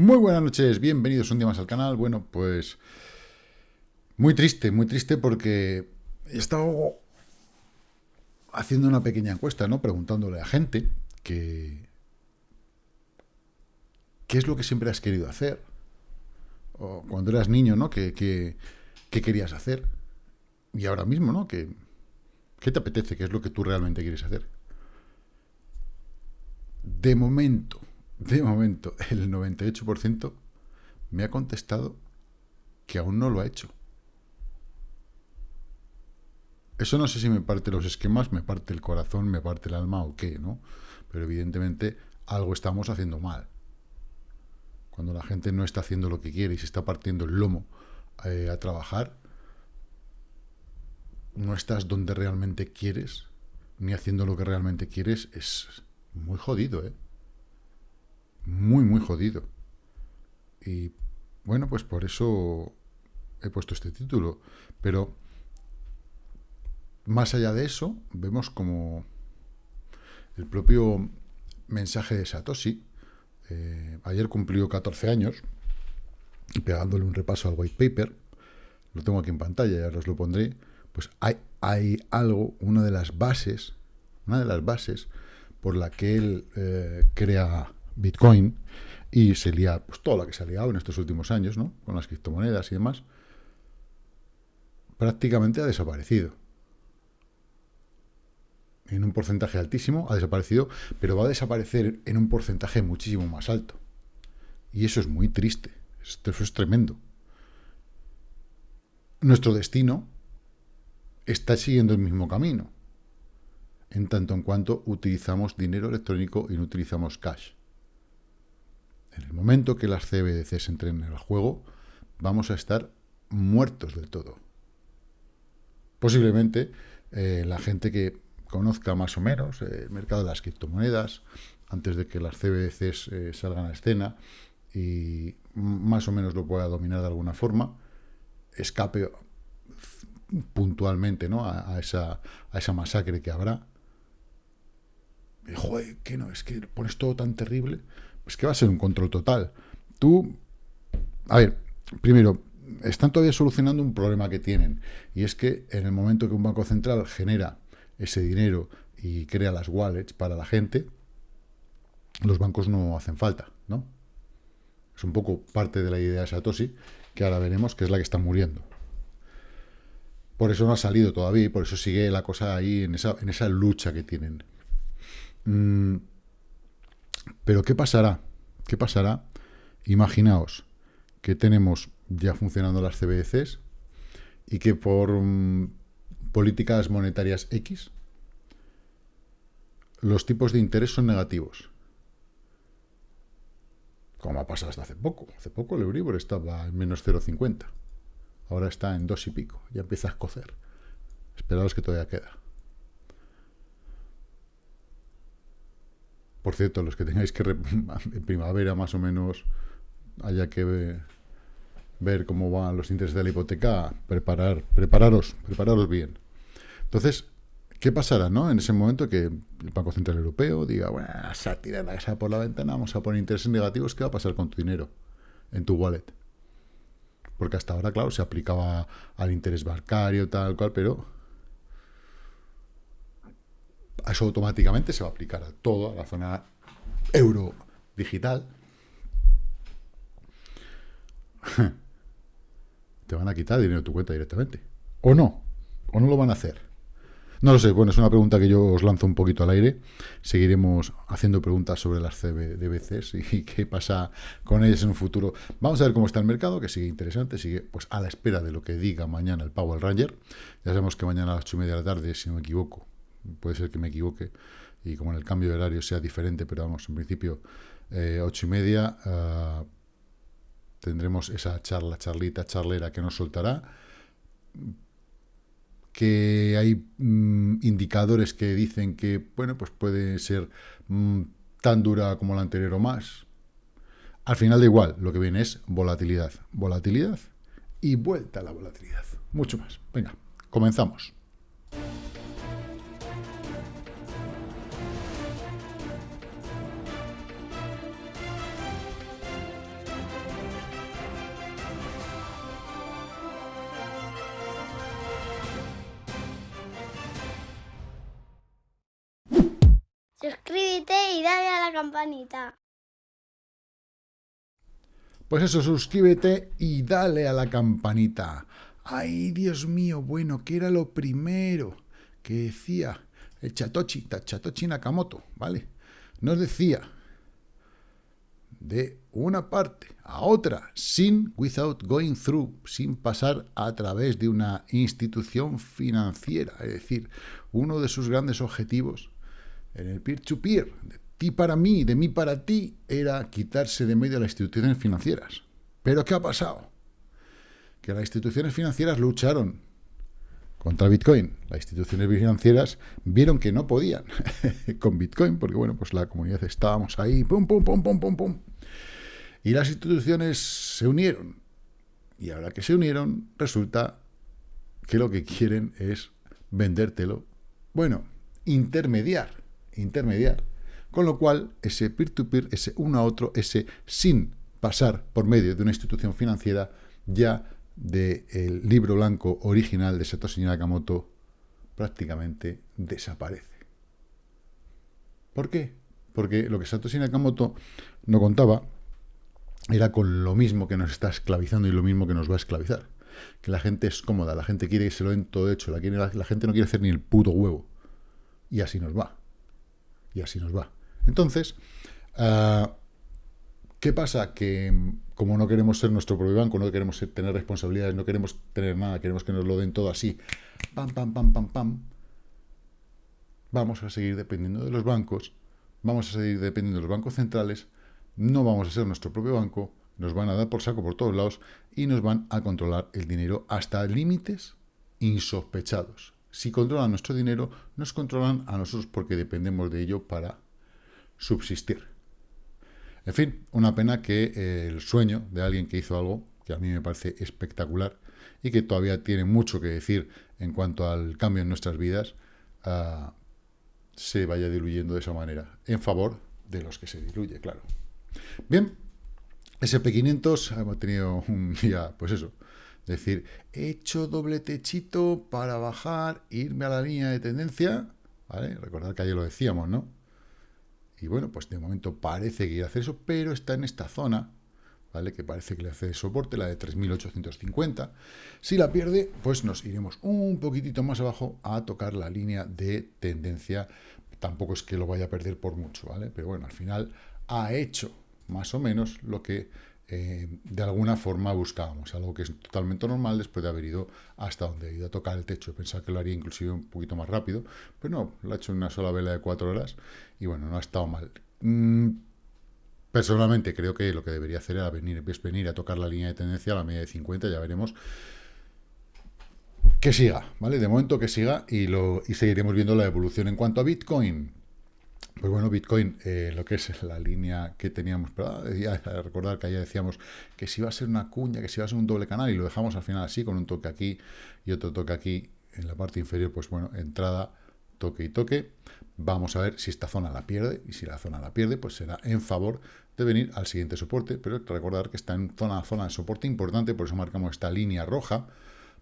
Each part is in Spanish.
Muy buenas noches, bienvenidos un día más al canal. Bueno, pues muy triste, muy triste porque he estado haciendo una pequeña encuesta, ¿no? Preguntándole a gente que qué es lo que siempre has querido hacer. O cuando eras niño, ¿no? ¿Qué, qué, querías hacer? Y ahora mismo, ¿no? ¿Qué, ¿Qué te apetece? ¿Qué es lo que tú realmente quieres hacer? De momento, de momento, el 98% me ha contestado que aún no lo ha hecho. Eso no sé si me parte los esquemas, me parte el corazón, me parte el alma o qué, ¿no? Pero evidentemente algo estamos haciendo mal. Cuando la gente no está haciendo lo que quiere y se está partiendo el lomo eh, a trabajar, no estás donde realmente quieres, ni haciendo lo que realmente quieres, es muy jodido, ¿eh? Muy, muy jodido. Y bueno, pues por eso he puesto este título. Pero más allá de eso, vemos como el propio mensaje de Satoshi, eh, ayer cumplió 14 años, y pegándole un repaso al white paper, lo tengo aquí en pantalla, ya os lo pondré, pues hay, hay algo, una de las bases, una de las bases por la que él eh, crea Bitcoin y se lía pues, todo lo que se ha liado en estos últimos años, ¿no? Con las criptomonedas y demás, prácticamente ha desaparecido. En un porcentaje altísimo ha desaparecido, pero va a desaparecer en un porcentaje muchísimo más alto. Y eso es muy triste. Esto, eso es tremendo. Nuestro destino está siguiendo el mismo camino, en tanto en cuanto utilizamos dinero electrónico y no utilizamos cash. En el momento que las CBDCs entren en el juego, vamos a estar muertos del todo. Posiblemente eh, la gente que conozca más o menos eh, el mercado de las criptomonedas, antes de que las CBDCs eh, salgan a escena y más o menos lo pueda dominar de alguna forma, escape puntualmente ¿no? a, esa, a esa masacre que habrá. Joder, que no, es que pones todo tan terrible es que va a ser un control total. Tú, a ver, primero, están todavía solucionando un problema que tienen, y es que en el momento que un banco central genera ese dinero y crea las wallets para la gente, los bancos no hacen falta, ¿no? Es un poco parte de la idea de Satoshi, que ahora veremos que es la que está muriendo. Por eso no ha salido todavía y por eso sigue la cosa ahí en esa, en esa lucha que tienen. Mm, pero ¿qué pasará? ¿Qué pasará? Imaginaos que tenemos ya funcionando las CBDCs y que por mm, políticas monetarias X los tipos de interés son negativos. Como ha pasado hasta hace poco. Hace poco el Euribor estaba en menos 0,50. Ahora está en dos y pico. Ya empieza a escocer. Esperaos que todavía queda. Por cierto, los que tengáis que en primavera más o menos haya que ver cómo van los intereses de la hipoteca, preparar, prepararos, prepararos bien. Entonces, ¿qué pasará, no? En ese momento que el Banco Central Europeo diga, bueno, se tira la casa por la ventana, vamos a poner intereses negativos, ¿qué va a pasar con tu dinero en tu wallet? Porque hasta ahora, claro, se aplicaba al interés bancario, tal cual, pero eso automáticamente se va a aplicar a toda la zona euro digital. Te van a quitar dinero de tu cuenta directamente. ¿O no? ¿O no lo van a hacer? No lo sé, bueno, es una pregunta que yo os lanzo un poquito al aire. Seguiremos haciendo preguntas sobre las CBDCs y qué pasa con ellas en un futuro. Vamos a ver cómo está el mercado, que sigue interesante, sigue pues a la espera de lo que diga mañana el Power Ranger. Ya sabemos que mañana a las 8 y media de la tarde, si no me equivoco, puede ser que me equivoque, y como en el cambio de horario sea diferente, pero vamos, en principio, eh, ocho y media, ah, tendremos esa charla, charlita, charlera que nos soltará, que hay mm, indicadores que dicen que, bueno, pues puede ser mm, tan dura como la anterior o más. Al final da igual, lo que viene es volatilidad, volatilidad y vuelta a la volatilidad. Mucho más. Venga, comenzamos. Campanita. Pues eso, suscríbete y dale a la campanita. Ay, Dios mío, bueno, ¿qué era lo primero que decía el Chatochi, Chatochi Nakamoto, ¿vale? Nos decía de una parte a otra, sin, without going through, sin pasar a través de una institución financiera. Es decir, uno de sus grandes objetivos en el peer-to-peer, de ti para mí, de mí para ti, era quitarse de medio las instituciones financieras. ¿Pero qué ha pasado? Que las instituciones financieras lucharon contra Bitcoin. Las instituciones financieras vieron que no podían con Bitcoin, porque bueno, pues la comunidad estábamos ahí, pum, pum, pum, pum, pum, pum. Y las instituciones se unieron. Y ahora que se unieron, resulta que lo que quieren es vendértelo. Bueno, intermediar, intermediar. Con lo cual, ese peer-to-peer, ese uno a otro, ese sin pasar por medio de una institución financiera, ya del libro blanco original de Satoshi Nakamoto prácticamente desaparece. ¿Por qué? Porque lo que Satoshi Nakamoto no contaba era con lo mismo que nos está esclavizando y lo mismo que nos va a esclavizar. Que la gente es cómoda, la gente quiere que se lo den todo hecho, la, la gente no quiere hacer ni el puto huevo. Y así nos va. Y así nos va. Entonces, uh, ¿Qué pasa? Que mm, como no queremos ser nuestro propio banco, no queremos tener responsabilidades, no queremos tener nada, queremos que nos lo den todo así, pam, pam, pam, pam, pam, vamos a seguir dependiendo de los bancos, vamos a seguir dependiendo de los bancos centrales, no vamos a ser nuestro propio banco, nos van a dar por saco por todos lados y nos van a controlar el dinero hasta límites insospechados. Si controlan nuestro dinero, nos controlan a nosotros porque dependemos de ello para subsistir. En fin, una pena que eh, el sueño de alguien que hizo algo que a mí me parece espectacular y que todavía tiene mucho que decir en cuanto al cambio en nuestras vidas, ah, se vaya diluyendo de esa manera, en favor de los que se diluye, claro. Bien, SP500 hemos tenido un día, pues eso, decir, he hecho doble techito para bajar, irme a la línea de tendencia, ¿vale? Recordar que ayer lo decíamos, ¿no? Y bueno, pues de momento parece que quiere hacer eso, pero está en esta zona, ¿vale? Que parece que le hace soporte, la de 3.850. Si la pierde, pues nos iremos un poquitito más abajo a tocar la línea de tendencia. Tampoco es que lo vaya a perder por mucho, ¿vale? Pero bueno, al final ha hecho más o menos lo que eh, de alguna forma buscábamos, algo que es totalmente normal después de haber ido hasta donde ha ido a tocar el techo. Pensaba que lo haría inclusive un poquito más rápido, pero no, lo ha hecho en una sola vela de cuatro horas y bueno, no ha estado mal. Mm, personalmente creo que lo que debería hacer era venir, es venir a tocar la línea de tendencia a la media de 50, ya veremos que siga, ¿vale? De momento que siga y, lo, y seguiremos viendo la evolución. En cuanto a Bitcoin, pues bueno, Bitcoin, eh, lo que es la línea que teníamos, pero recordar que ayer decíamos que si iba a ser una cuña, que si iba a ser un doble canal, y lo dejamos al final así, con un toque aquí y otro toque aquí en la parte inferior, pues bueno, entrada, toque y toque. Vamos a ver si esta zona la pierde, y si la zona la pierde, pues será en favor de venir al siguiente soporte, pero recordar que está en zona, zona de soporte importante, por eso marcamos esta línea roja,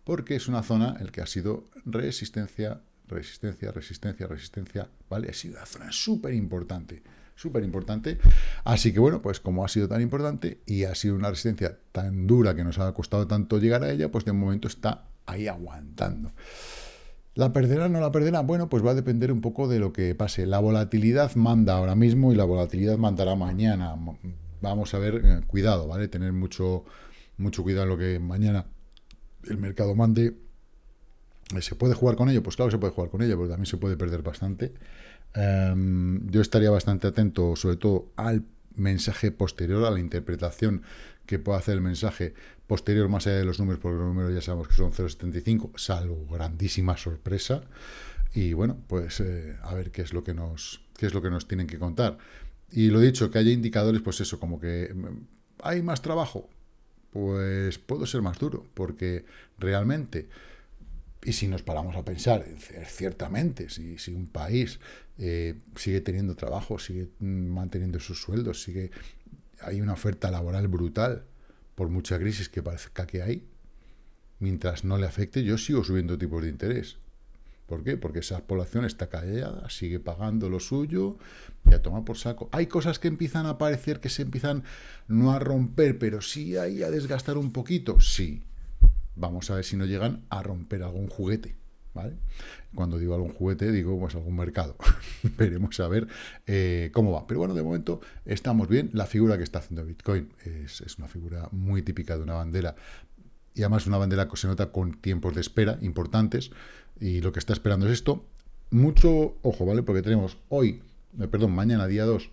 porque es una zona el que ha sido resistencia, resistencia, resistencia, resistencia, ¿vale? Ha sido una zona súper importante, súper importante. Así que bueno, pues como ha sido tan importante y ha sido una resistencia tan dura que nos ha costado tanto llegar a ella, pues de momento está ahí aguantando. ¿La perderá o no la perderá? Bueno, pues va a depender un poco de lo que pase. La volatilidad manda ahora mismo y la volatilidad mandará mañana. Vamos a ver, eh, cuidado, ¿vale? Tener mucho, mucho cuidado en lo que mañana el mercado mande ¿Se puede jugar con ello? Pues claro que se puede jugar con ello, pero también se puede perder bastante. Em, yo estaría bastante atento, sobre todo, al mensaje posterior, a la interpretación que pueda hacer el mensaje posterior más allá de los números, porque los números ya sabemos que son 0,75, salvo grandísima sorpresa. Y bueno, pues eh, a ver qué es lo que nos qué es lo que nos tienen que contar. Y lo dicho, que haya indicadores, pues eso, como que mm, hay más trabajo, pues puedo ser más duro, porque realmente y si nos paramos a pensar, ciertamente, si, si un país eh, sigue teniendo trabajo, sigue manteniendo sus sueldos, sigue hay una oferta laboral brutal, por mucha crisis que parezca que hay, mientras no le afecte, yo sigo subiendo tipos de interés. ¿Por qué? Porque esa población está callada, sigue pagando lo suyo y a tomar por saco. Hay cosas que empiezan a aparecer, que se empiezan no a romper, pero sí ahí a desgastar un poquito. Sí. Vamos a ver si no llegan a romper algún juguete. ¿Vale? Cuando digo algún juguete, digo pues algún mercado. Veremos a ver eh, cómo va. Pero bueno, de momento estamos bien. La figura que está haciendo Bitcoin es, es una figura muy típica de una bandera y además una bandera que se nota con tiempos de espera importantes, y lo que está esperando es esto. Mucho ojo, ¿vale? Porque tenemos hoy, eh, perdón, mañana, día 2,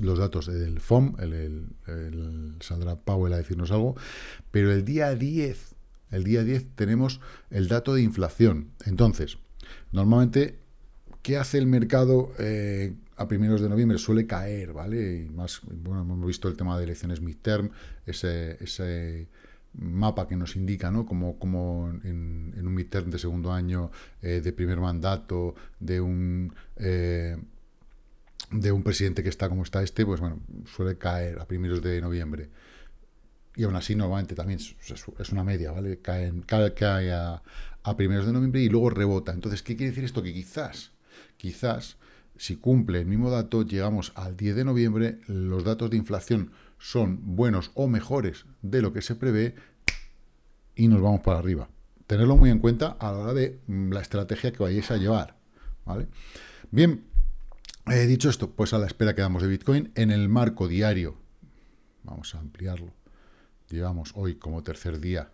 los datos del FOM, el, saldrá Powell a decirnos algo, pero el día 10, el día 10 tenemos el dato de inflación. Entonces, normalmente, ¿qué hace el mercado eh, a primeros de noviembre? Suele caer, ¿vale? Y más, bueno, hemos visto el tema de elecciones midterm, ese, ese mapa que nos indica, ¿no? Como, como en, un midterm de segundo año, eh, de primer mandato, de un eh, de un presidente que está como está este, pues bueno, suele caer a primeros de noviembre. Y aún así, normalmente también es una media, ¿vale? Cae, cae, a, primeros de noviembre y luego rebota. Entonces, ¿qué quiere decir esto? Que quizás, quizás, si cumple el mismo dato, llegamos al 10 de noviembre, los datos de inflación son buenos o mejores de lo que se prevé y nos vamos para arriba. Tenerlo muy en cuenta a la hora de mm, la estrategia que vayáis a llevar. ¿vale? Bien, he dicho esto, pues a la espera quedamos de Bitcoin en el marco diario. Vamos a ampliarlo. Llevamos hoy como tercer día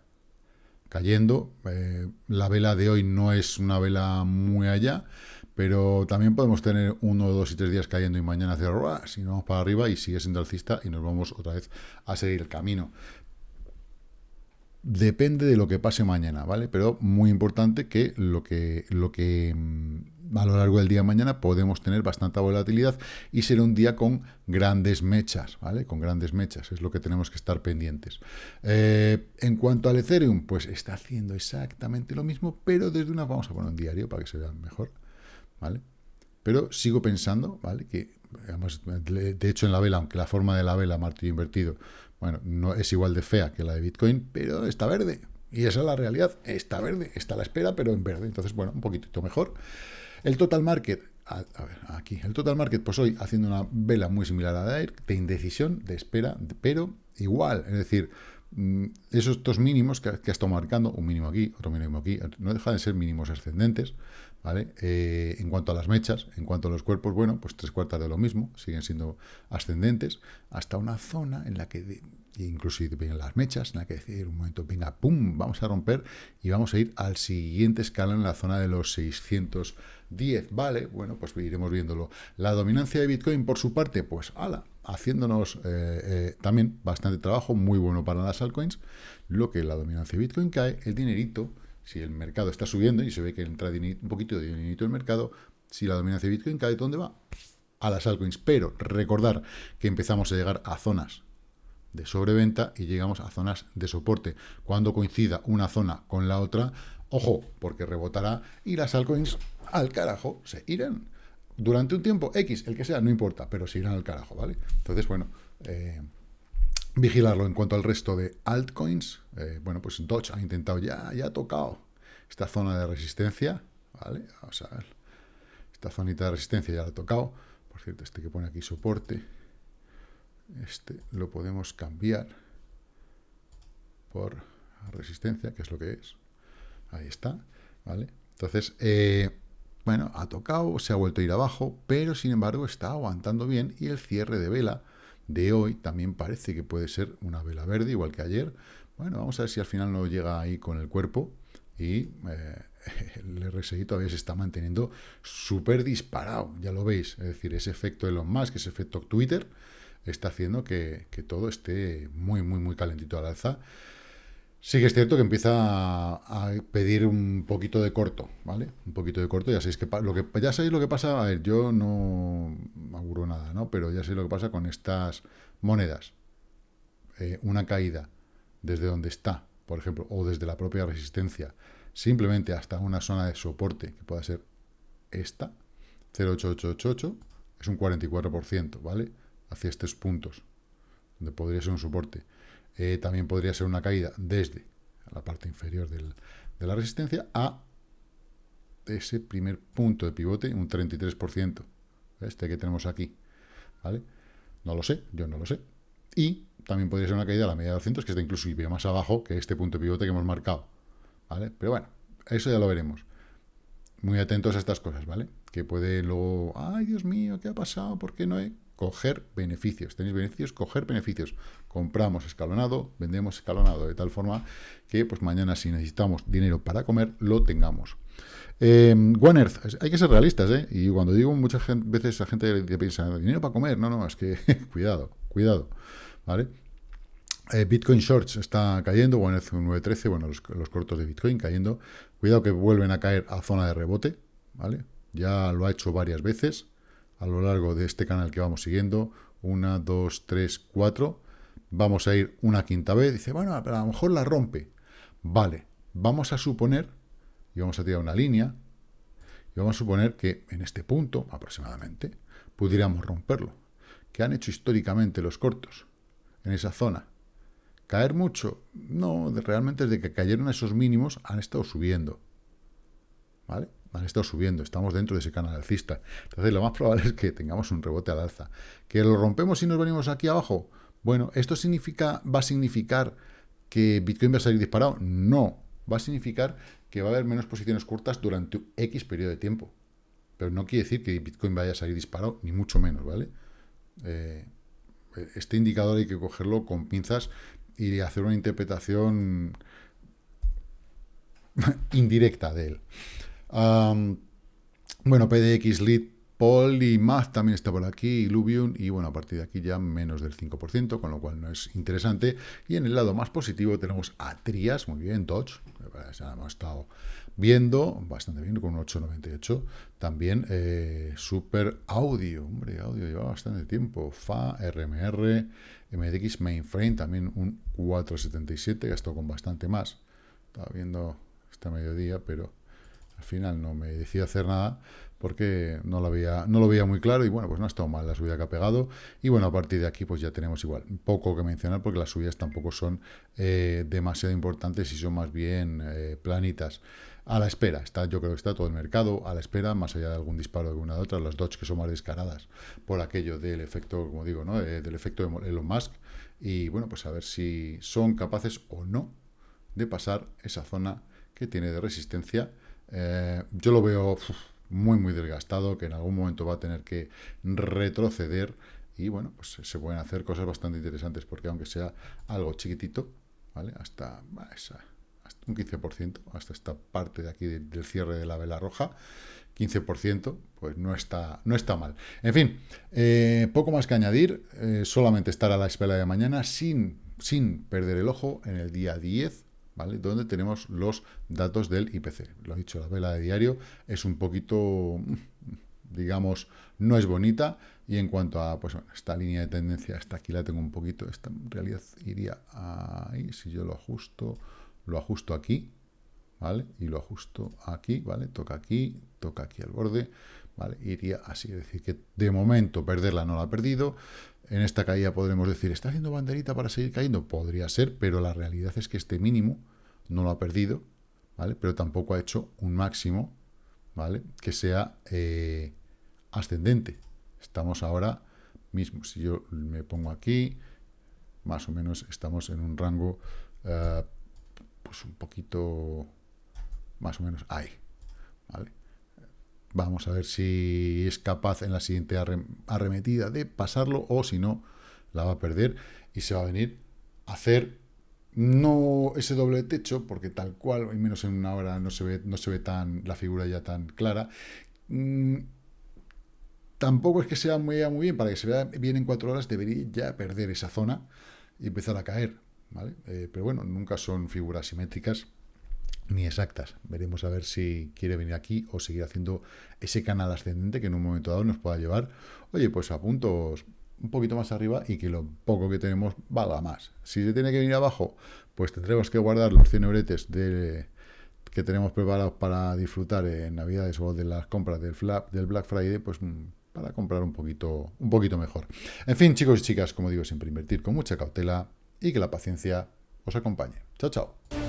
cayendo. Eh, la vela de hoy no es una vela muy allá, pero también podemos tener uno, dos y tres días cayendo y mañana hacer si no vamos para arriba y sigue siendo alcista y nos vamos otra vez a seguir el camino. Depende de lo que pase mañana, ¿vale? Pero muy importante que lo que, lo que mm, a lo largo del día de mañana podemos tener bastante volatilidad y será un día con grandes mechas, ¿vale? Con grandes mechas, es lo que tenemos que estar pendientes. Eh, en cuanto al Ethereum, pues está haciendo exactamente lo mismo, pero desde una, vamos a poner un diario para que se vea mejor. ¿vale? Pero sigo pensando, ¿vale? Que, de hecho, en la vela, aunque la forma de la vela, martillo invertido, bueno, no es igual de fea que la de Bitcoin, pero está verde. Y esa es la realidad, está verde, está a la espera, pero en verde. Entonces, bueno, un poquitito mejor. El total market, a, ver, aquí, el total market, pues hoy haciendo una vela muy similar a la de de indecisión, de espera, pero igual, es decir, mm, esos dos mínimos que, que ha estado marcando, un mínimo aquí, otro mínimo aquí, no dejan de ser mínimos ascendentes, ¿vale? Eh, en cuanto a las mechas, en cuanto a los cuerpos, bueno, pues tres cuartas de lo mismo, siguen siendo ascendentes, hasta una zona en la que, inclusive en las mechas, en la que decir un momento, venga, pum, vamos a romper y vamos a ir al siguiente escala en la zona de los 610, ¿vale? Bueno, pues iremos viéndolo. La dominancia de Bitcoin, por su parte, pues, ala, haciéndonos eh, eh, también bastante trabajo, muy bueno para las altcoins, lo que la dominancia de Bitcoin cae, el dinerito, si el mercado está subiendo y se ve que entra un poquito de dinerito el mercado, si la dominancia de Bitcoin cae, ¿dónde va? A las altcoins. Pero recordar que empezamos a llegar a zonas de sobreventa y llegamos a zonas de soporte. Cuando coincida una zona con la otra, ojo, porque rebotará y las altcoins al carajo se irán. Durante un tiempo X, el que sea, no importa, pero se irán al carajo, ¿vale? Entonces, bueno, eh, vigilarlo. En cuanto al resto de altcoins, eh, bueno, pues Dodge ha intentado, ya, ya ha tocado esta zona de resistencia, ¿vale? Esta zonita de resistencia ya la ha tocado. Por cierto, este que pone aquí soporte, este lo podemos cambiar por resistencia, que es lo que es. Ahí está, ¿vale? Entonces, eh, bueno, ha tocado, se ha vuelto a ir abajo, pero sin embargo está aguantando bien y el cierre de vela de hoy también parece que puede ser una vela verde, igual que ayer. Bueno, vamos a ver si al final no llega ahí con el cuerpo y eh, el RSI todavía se está manteniendo súper disparado, ya lo veis. Es decir, ese efecto más que ese efecto Twitter, está haciendo que, que todo esté muy, muy, muy calentito al alza. Sí que es cierto que empieza a, pedir un poquito de corto, ¿vale? Un poquito de corto, ya sabéis que lo que ya sabéis lo que pasa, a ver, yo no auguro nada, ¿no? Pero ya sabéis lo que pasa con estas monedas. Eh, una caída desde donde está, por ejemplo, o desde la propia resistencia, simplemente hasta una zona de soporte, que pueda ser esta, 08888, es un 44%, ¿vale? Hacia estos puntos, donde podría ser un soporte. Eh, también podría ser una caída desde la parte inferior de la resistencia a ese primer punto de pivote, un 33%. Este que tenemos aquí. ¿Vale? No lo sé, yo no lo sé. Y también podría ser una caída a la media de 200, que está inclusive más abajo que este punto de pivote que hemos marcado. ¿Vale? Pero bueno, eso ya lo veremos. Muy atentos a estas cosas, ¿vale? Que puede luego, ay Dios mío, ¿qué ha pasado? ¿Por qué no he coger beneficios. ¿Tenéis beneficios? Coger beneficios. Compramos escalonado, vendemos escalonado, de tal forma que pues mañana si necesitamos dinero para comer, lo tengamos. Eh, One Earth, hay que ser realistas, ¿eh? Y cuando digo muchas veces a gente piensa, dinero para comer, no, no, es que cuidado, cuidado, ¿vale? Eh, Bitcoin Shorts está cayendo, One Earth 9.13, bueno, los, los cortos de Bitcoin cayendo. Cuidado que vuelven a caer a zona de rebote, ¿vale? Ya lo ha hecho varias veces a lo largo de este canal que vamos siguiendo. Una, dos, tres, cuatro. Vamos a ir una quinta vez. Dice, bueno, pero a lo mejor la rompe. Vale, vamos a suponer, y vamos a tirar una línea, y vamos a suponer que en este punto, aproximadamente, pudiéramos romperlo. ¿Qué han hecho históricamente los cortos en esa zona? ¿Caer mucho? No, realmente desde que cayeron esos mínimos han estado subiendo. ¿Vale? Han estado subiendo, estamos dentro de ese canal alcista. Entonces, lo más probable es que tengamos un rebote al alza. ¿Que lo rompemos y nos venimos aquí abajo? Bueno, ¿esto significa, va a significar que Bitcoin va a salir disparado? No, va a significar que va a haber menos posiciones cortas durante X periodo de tiempo. Pero no quiere decir que Bitcoin vaya a salir disparado, ni mucho menos, ¿vale? Eh, este indicador hay que cogerlo con pinzas y hacer una interpretación indirecta de él bueno, PDX Lead Polymath también está por aquí, Illuvium, y bueno, a partir de aquí ya menos del 5%, con lo cual no es interesante. Y en el lado más positivo tenemos a Trias, muy bien, Dodge, hemos estado viendo, bastante bien, con un 8,98. También eh, Super Audio, hombre, audio lleva bastante tiempo. FA, RMR, MDX Mainframe, también un 4,77, gastó con bastante más. Estaba viendo esta mediodía, pero al final no me decidí hacer nada porque no lo, había, no lo veía muy claro y bueno, pues no ha estado mal la subida que ha pegado y bueno, a partir de aquí pues ya tenemos igual poco que mencionar porque las subidas tampoco son eh, demasiado importantes y son más bien eh, planitas. A la espera, está, yo creo que está todo el mercado a la espera, más allá de algún disparo de una de otra, las Dodge que son más descaradas por aquello del efecto, como digo, ¿no? Eh, del efecto de Elon Musk y bueno, pues a ver si son capaces o no de pasar esa zona que tiene de resistencia eh, yo lo veo muy, muy desgastado, que en algún momento va a tener que retroceder y bueno, pues se pueden hacer cosas bastante interesantes, porque aunque sea algo chiquitito, ¿vale? Hasta, un 15%, hasta esta parte de aquí del cierre de la vela roja, 15%, pues no está, no está mal. En fin, eh, poco más que añadir, eh, solamente estar a la espera de mañana sin, sin perder el ojo en el día 10 Donde tenemos los datos del IPC. Lo he dicho, la vela de diario es un poquito, digamos, no es bonita. Y en cuanto a, pues esta línea de tendencia, hasta aquí la tengo un poquito, esta en realidad iría ahí, si yo lo ajusto, lo ajusto aquí, ¿vale? Y lo ajusto aquí, ¿vale? Toca aquí, toca aquí al borde, ¿vale? Iría así, es decir, que de momento perderla no la ha perdido, en esta caída podremos decir, ¿está haciendo banderita para seguir cayendo? Podría ser, pero la realidad es que este mínimo no lo ha perdido, ¿vale? Pero tampoco ha hecho un máximo, ¿vale? Que sea eh, ascendente. Estamos ahora mismo, si yo me pongo aquí, más o menos estamos en un rango, eh, pues un poquito, más o menos ahí, ¿vale? Vamos a ver si es capaz en la siguiente arremetida de pasarlo o si no, la va a perder y se va a venir a hacer no ese doble techo, porque tal cual, y menos en una hora no se ve, no se ve tan la figura ya tan clara. Mm, tampoco es que sea muy, muy bien, para que se vea bien en cuatro horas debería ya perder esa zona y empezar a caer. ¿vale? Eh, pero bueno, nunca son figuras simétricas ni exactas. Veremos a ver si quiere venir aquí o seguir haciendo ese canal ascendente que en un momento dado nos pueda llevar, oye, pues a puntos un poquito más arriba y que lo poco que tenemos valga más. Si se tiene que venir abajo, pues tendremos que guardar los 100 euretes que tenemos preparados para disfrutar en Navidades o de las compras del, del Black Friday, pues mm, para comprar un poquito, un poquito mejor. En fin, chicos y chicas, como digo, siempre invertir con mucha cautela y que la paciencia os acompañe. Chao, chao.